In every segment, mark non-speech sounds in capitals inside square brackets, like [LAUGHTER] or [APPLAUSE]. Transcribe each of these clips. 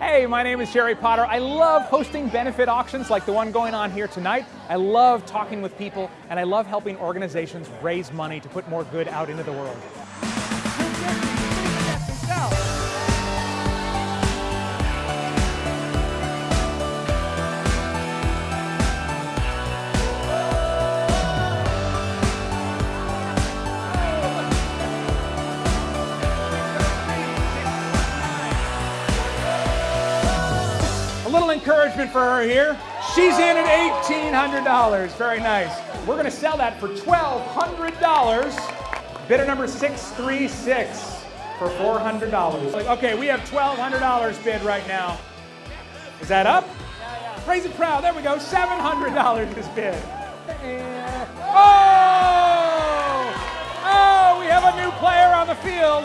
Hey, my name is Jerry Potter. I love hosting benefit auctions like the one going on here tonight. I love talking with people, and I love helping organizations raise money to put more good out into the world. A little encouragement for her here. She's in at $1,800. Very nice. We're going to sell that for $1,200. Bidder number 636 for $400. Okay, we have $1,200 bid right now. Is that up? Raise it proud. There we go. $700 is bid. Eh. Oh! Oh, we have a new player on the field.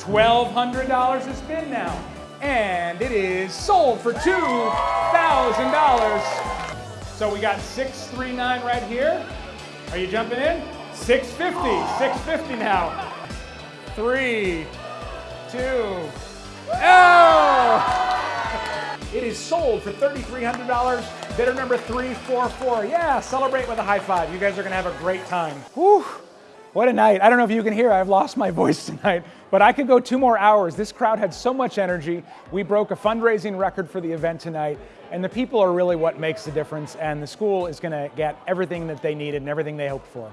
$1,200 is bid now. And it is sold for $2,000. So we got 639 right here. Are you jumping in? 650, 650 now. Three, two, oh! [LAUGHS] It is sold for $3,300. Bidder number 344. Yeah, celebrate with a high five. You guys are gonna have a great time. Whew. What a night. I don't know if you can hear, I've lost my [LAUGHS] voice tonight, but I could go two more hours. This crowd had so much energy. We broke a fundraising record for the event tonight, and the people are really what makes the difference, and the school is gonna get everything that they needed and everything they hoped for.